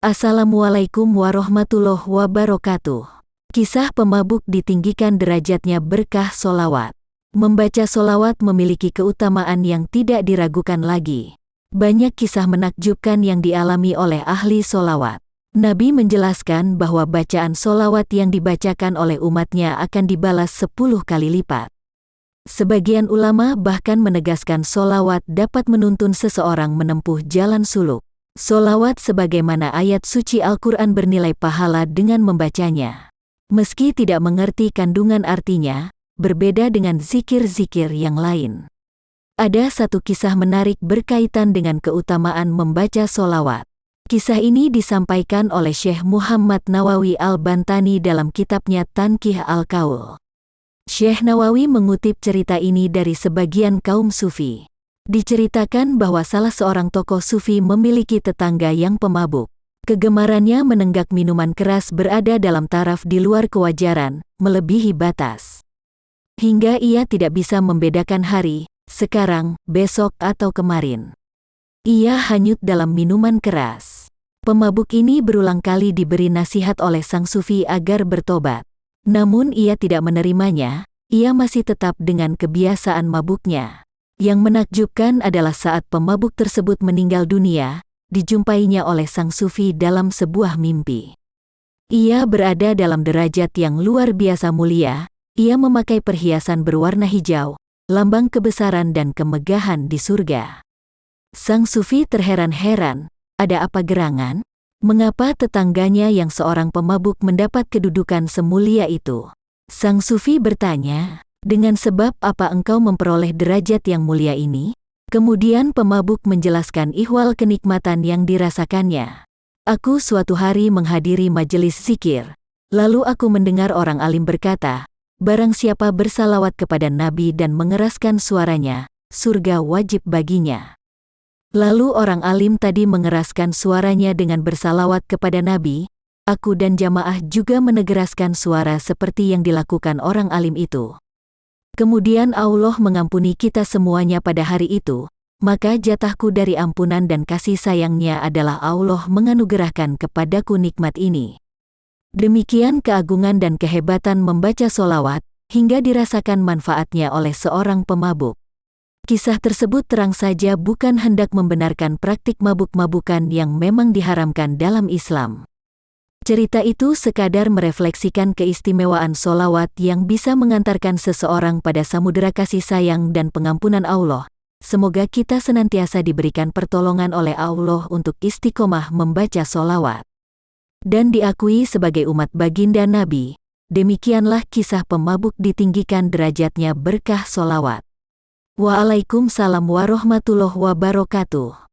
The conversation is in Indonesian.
Assalamualaikum warahmatullahi wabarakatuh. Kisah pemabuk ditinggikan derajatnya berkah solawat. Membaca solawat memiliki keutamaan yang tidak diragukan lagi. Banyak kisah menakjubkan yang dialami oleh ahli solawat. Nabi menjelaskan bahwa bacaan solawat yang dibacakan oleh umatnya akan dibalas sepuluh kali lipat. Sebagian ulama bahkan menegaskan solawat dapat menuntun seseorang menempuh jalan suluk. Solawat sebagaimana ayat suci Al-Quran bernilai pahala dengan membacanya. Meski tidak mengerti kandungan artinya, berbeda dengan zikir-zikir yang lain. Ada satu kisah menarik berkaitan dengan keutamaan membaca solawat. Kisah ini disampaikan oleh Syekh Muhammad Nawawi Al-Bantani dalam kitabnya Tankih Al-Kaul. Syekh Nawawi mengutip cerita ini dari sebagian kaum sufi. Diceritakan bahwa salah seorang tokoh sufi memiliki tetangga yang pemabuk. Kegemarannya menenggak minuman keras berada dalam taraf di luar kewajaran, melebihi batas. Hingga ia tidak bisa membedakan hari, sekarang, besok atau kemarin. Ia hanyut dalam minuman keras. Pemabuk ini berulang kali diberi nasihat oleh sang sufi agar bertobat. Namun ia tidak menerimanya, ia masih tetap dengan kebiasaan mabuknya. Yang menakjubkan adalah saat pemabuk tersebut meninggal dunia, dijumpainya oleh sang sufi dalam sebuah mimpi. Ia berada dalam derajat yang luar biasa mulia, ia memakai perhiasan berwarna hijau, lambang kebesaran dan kemegahan di surga. Sang sufi terheran-heran, ada apa gerangan? Mengapa tetangganya yang seorang pemabuk mendapat kedudukan semulia itu? Sang sufi bertanya, dengan sebab apa engkau memperoleh derajat yang mulia ini? Kemudian pemabuk menjelaskan ihwal kenikmatan yang dirasakannya. Aku suatu hari menghadiri majelis zikir. Lalu aku mendengar orang alim berkata, Barang siapa bersalawat kepada Nabi dan mengeraskan suaranya, surga wajib baginya. Lalu orang alim tadi mengeraskan suaranya dengan bersalawat kepada Nabi, aku dan jamaah juga menegeraskan suara seperti yang dilakukan orang alim itu. Kemudian Allah mengampuni kita semuanya pada hari itu, maka jatahku dari ampunan dan kasih sayangnya adalah Allah menganugerahkan kepadaku nikmat ini. Demikian keagungan dan kehebatan membaca solawat, hingga dirasakan manfaatnya oleh seorang pemabuk. Kisah tersebut terang saja bukan hendak membenarkan praktik mabuk-mabukan yang memang diharamkan dalam Islam. Cerita itu sekadar merefleksikan keistimewaan solawat yang bisa mengantarkan seseorang pada samudera kasih sayang dan pengampunan Allah. Semoga kita senantiasa diberikan pertolongan oleh Allah untuk istiqomah membaca solawat. Dan diakui sebagai umat baginda Nabi, demikianlah kisah pemabuk ditinggikan derajatnya berkah solawat. Waalaikumsalam warahmatullahi wabarakatuh.